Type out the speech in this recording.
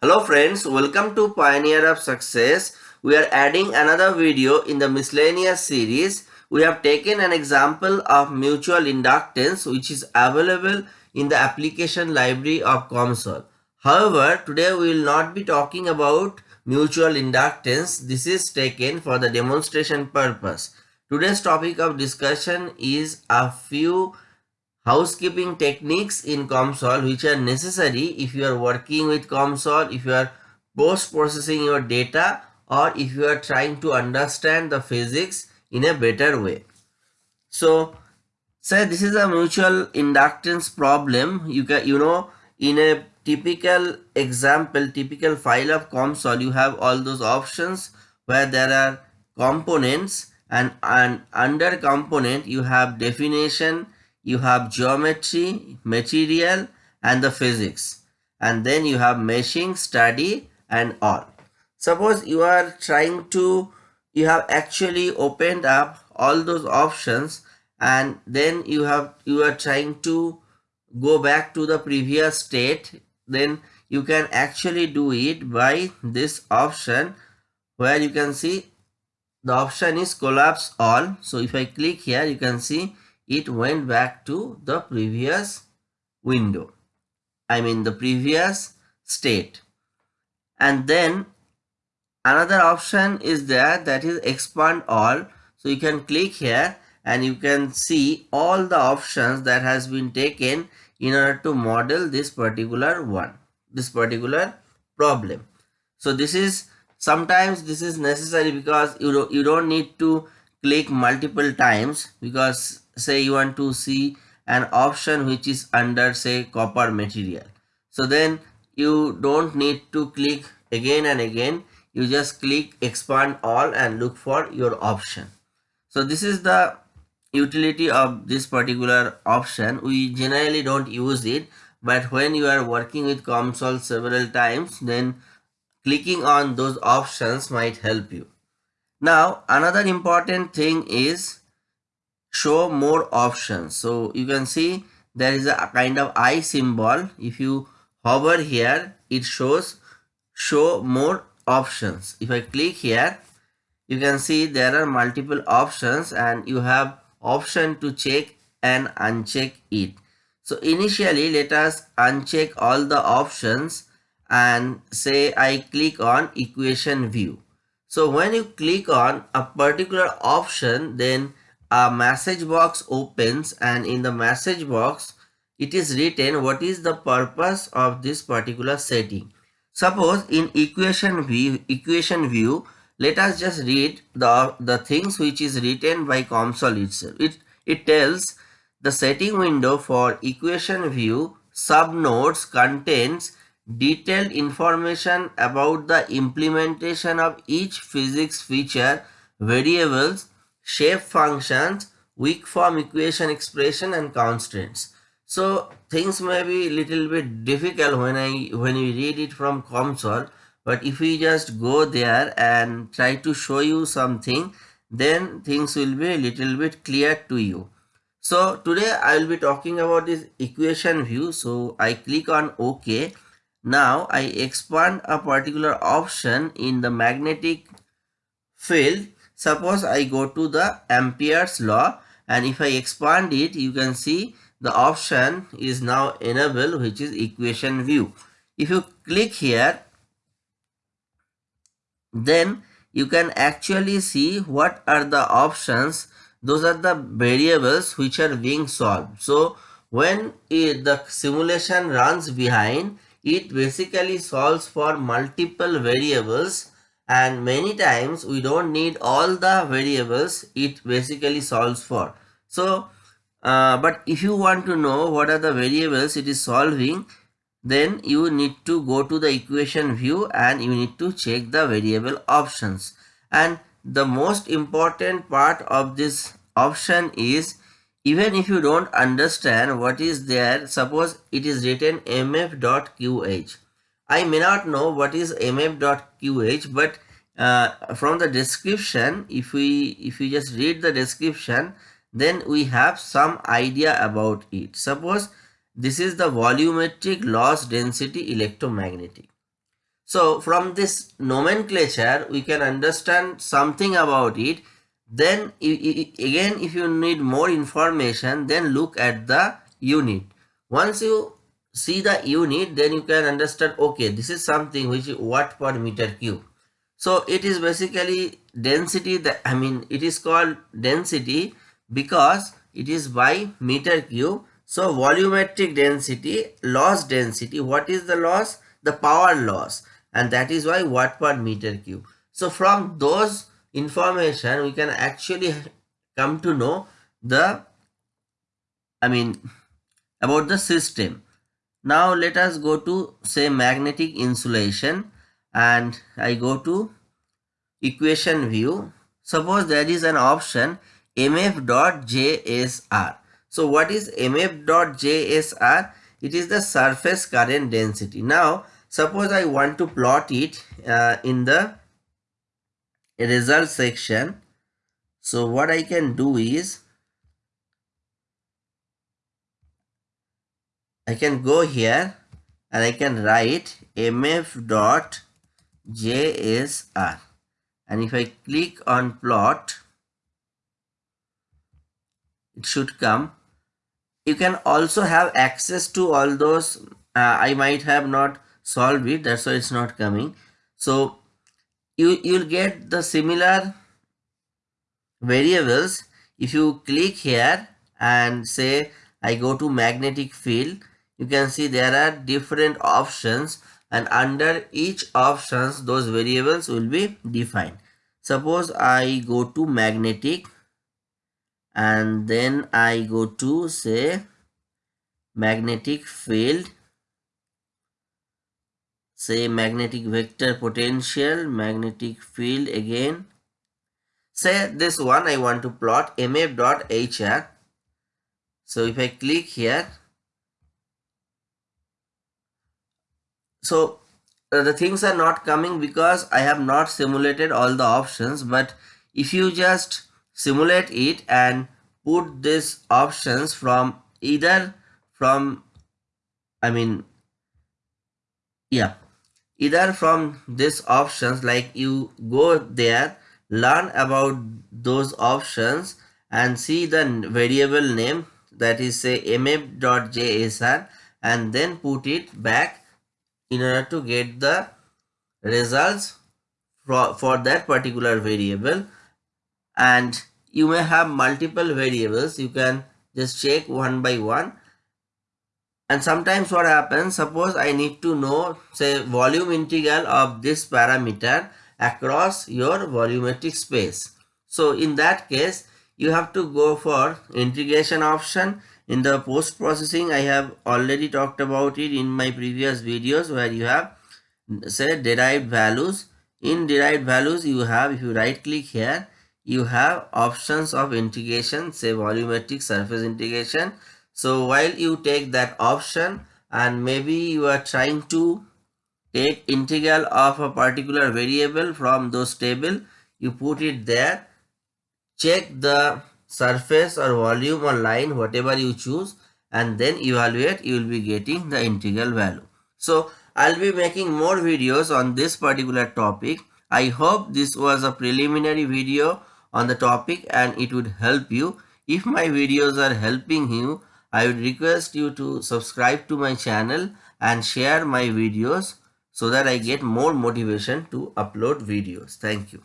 Hello friends, welcome to Pioneer of Success. We are adding another video in the miscellaneous series. We have taken an example of mutual inductance which is available in the application library of COMSOL. However, today we will not be talking about mutual inductance. This is taken for the demonstration purpose. Today's topic of discussion is a few housekeeping techniques in COMSOL which are necessary if you are working with COMSOL, if you are post-processing your data or if you are trying to understand the physics in a better way. So, say this is a mutual inductance problem. You can, you know, in a typical example, typical file of COMSOL, you have all those options where there are components and, and under component you have definition, you have geometry, material and the physics and then you have meshing, study and all. Suppose you are trying to, you have actually opened up all those options and then you have, you are trying to go back to the previous state then you can actually do it by this option where you can see the option is collapse all so if i click here you can see it went back to the previous window. I mean the previous state. And then another option is there that is expand all. So you can click here and you can see all the options that has been taken in order to model this particular one this particular problem. So this is sometimes this is necessary because you don't, you don't need to click multiple times because say you want to see an option which is under say copper material. So then you don't need to click again and again. You just click expand all and look for your option. So this is the utility of this particular option. We generally don't use it but when you are working with COMSOL several times then clicking on those options might help you. Now another important thing is show more options. So you can see there is a kind of eye symbol. If you hover here it shows show more options. If i click here you can see there are multiple options and you have option to check and uncheck it. So initially let us uncheck all the options and say i click on equation view. So when you click on a particular option then a message box opens and in the message box it is written what is the purpose of this particular setting. Suppose in equation view equation view let us just read the the things which is written by COMSOL itself it it tells the setting window for equation view subnodes contains detailed information about the implementation of each physics feature variables shape functions, weak form equation expression and constraints. So things may be little bit difficult when I when we read it from COMSOL but if we just go there and try to show you something then things will be a little bit clear to you. So today I will be talking about this equation view. So I click on OK. Now I expand a particular option in the magnetic field Suppose I go to the Ampere's law and if I expand it, you can see the option is now enabled which is equation view. If you click here, then you can actually see what are the options. Those are the variables which are being solved. So when it, the simulation runs behind, it basically solves for multiple variables and many times we don't need all the variables it basically solves for. So uh, but if you want to know what are the variables it is solving then you need to go to the equation view and you need to check the variable options. And the most important part of this option is even if you don't understand what is there suppose it is written mf.qh I may not know what is mf.qh but uh, from the description if we if we just read the description then we have some idea about it. Suppose this is the volumetric loss density electromagnetic. So from this nomenclature, we can understand something about it. Then again, if you need more information, then look at the unit. Once you see the unit, then you can understand, okay, this is something which is watt per meter cube. So it is basically density that, I mean, it is called density because it is by meter cube. So volumetric density, loss density, what is the loss? The power loss and that is why watt per meter cube. So from those information we can actually come to know the I mean about the system. Now let us go to say magnetic insulation and I go to equation view. Suppose there is an option mf.jsr. So what is mf.jsr? It is the surface current density. Now suppose I want to plot it uh, in the result section so what I can do is I can go here and I can write mf dot jsr and if I click on plot it should come. You can also have access to all those uh, I might have not solved it that's why it's not coming. So you you'll get the similar variables. If you click here and say I go to magnetic field you can see there are different options and under each options those variables will be defined. Suppose I go to magnetic and then I go to say magnetic field say magnetic vector potential magnetic field again. Say this one I want to plot mf dot hr so if I click here so uh, the things are not coming because I have not simulated all the options but if you just simulate it and put these options from either from I mean yeah either from these options like you go there learn about those options and see the variable name that is say mf.jsr and then put it back in order to get the results for, that particular variable. And you may have multiple variables. You can just check one by one. And sometimes what happens suppose i need to know say volume integral of this parameter across your volumetric space. So in that case you have to go for integration option in the post processing i have already talked about it in my previous videos where you have say derived values. In derived values you have if you right click here you have options of integration say volumetric surface integration. So while you take that option and maybe you are trying to take integral of a particular variable from those table, you put it there, check the surface or volume or line, whatever you choose, and then evaluate, you will be getting the integral value. So I'll be making more videos on this particular topic. I hope this was a preliminary video on the topic and it would help you. If my videos are helping you, I would request you to subscribe to my channel and share my videos so that I get more motivation to upload videos. Thank you.